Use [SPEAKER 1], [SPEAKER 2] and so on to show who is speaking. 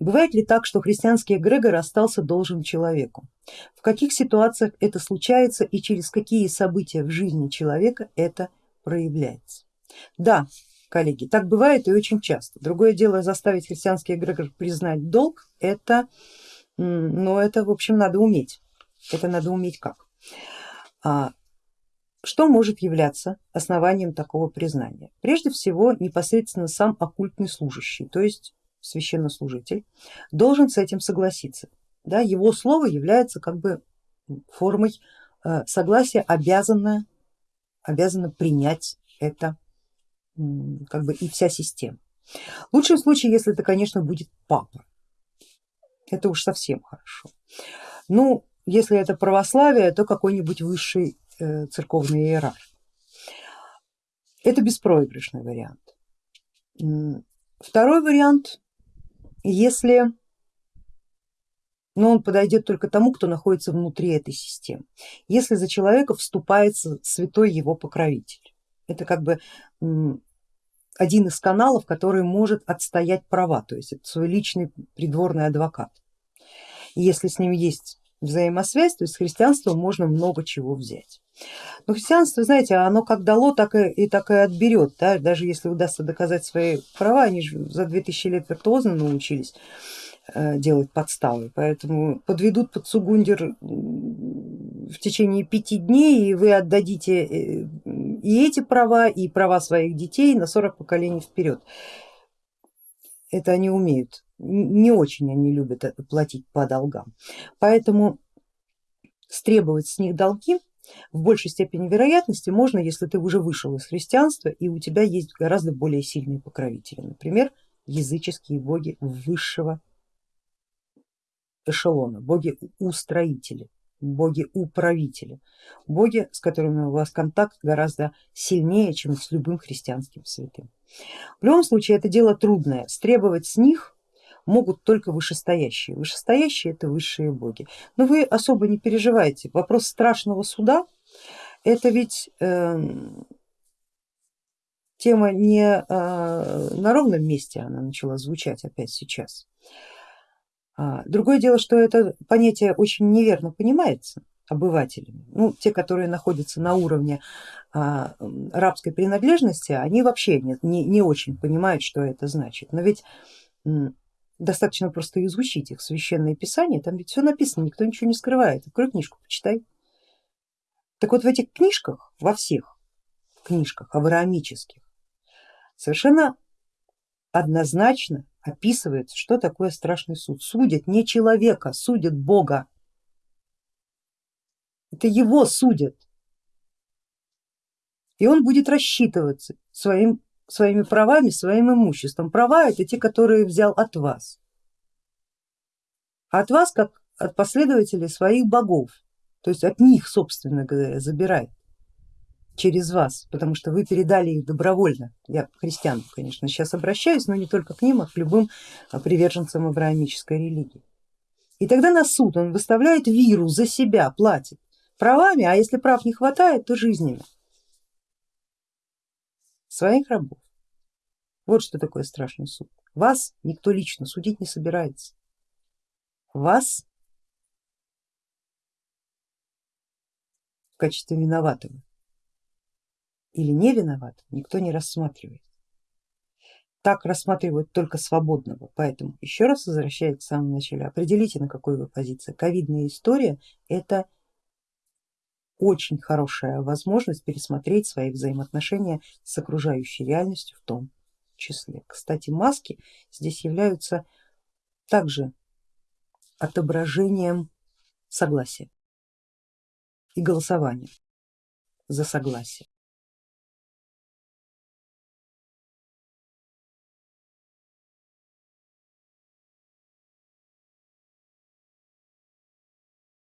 [SPEAKER 1] Бывает ли так, что христианский эгрегор остался должен человеку? В каких ситуациях это случается и через какие события в жизни человека это проявляется? Да, коллеги, так бывает и очень часто. Другое дело заставить христианский эгрегор признать долг, это, но это в общем надо уметь. Это надо уметь как? А, что может являться основанием такого признания? Прежде всего непосредственно сам оккультный служащий, то есть священнослужитель, должен с этим согласиться. Да, его слово является как бы формой э, согласия, обязана, обязана принять это как бы и вся система. В лучшем случае, если это, конечно, будет папа, это уж совсем хорошо. Ну, если это православие, то какой-нибудь высший э, церковный иерарх. Это беспроигрышный вариант. Второй вариант если но он подойдет только тому, кто находится внутри этой системы. Если за человека вступается святой его покровитель, это как бы один из каналов, который может отстоять права, то есть это свой личный придворный адвокат. И если с ним есть взаимосвязь, то есть с христианством можно много чего взять. Но христианство, знаете, оно как дало, так и, и так и отберет, да? даже если удастся доказать свои права, они же за 2000 лет виртуозно научились э, делать подставы, поэтому подведут под Сугундер в течение пяти дней и вы отдадите э, и эти права, и права своих детей на 40 поколений вперед. Это они умеют, не очень они любят платить по долгам, поэтому стребовать с них долги в большей степени вероятности можно, если ты уже вышел из христианства и у тебя есть гораздо более сильные покровители, например, языческие боги высшего эшелона, боги устроители, боги управители, боги, с которыми у вас контакт гораздо сильнее, чем с любым христианским святым. В любом случае это дело трудное, стребовать с них могут только вышестоящие. Вышестоящие это высшие боги. Но вы особо не переживайте, вопрос страшного суда это ведь э, тема не э, на ровном месте она начала звучать опять сейчас. А, другое дело, что это понятие очень неверно понимается обывателями. Ну, те, которые находятся на уровне а, рабской принадлежности, они вообще не, не, не очень понимают, что это значит. Но ведь достаточно просто изучить их священные писания, там ведь все написано, никто ничего не скрывает, открой книжку, почитай. Так вот в этих книжках, во всех книжках авраамических, совершенно однозначно описывается, что такое страшный суд. Судят не человека, судят Бога. Это его судят. И он будет рассчитываться своим своими правами, своим имуществом. Права это те, которые взял от вас, от вас как от последователей своих богов, то есть от них, собственно говоря, забирает через вас, потому что вы передали их добровольно. Я к христианам, конечно, сейчас обращаюсь, но не только к ним, а к любым приверженцам авраамической религии. И тогда на суд он выставляет виру за себя, платит правами, а если прав не хватает, то жизнями своих рабов. Вот что такое страшный суд. Вас никто лично судить не собирается. Вас в качестве виноватого или не виноватого никто не рассматривает. Так рассматривают только свободного, поэтому еще раз возвращаясь к самому началу, определите на какой вы позиции. Ковидная история это очень хорошая возможность пересмотреть свои взаимоотношения с окружающей реальностью в том числе. Кстати, маски здесь являются также отображением согласия и голосования за согласие.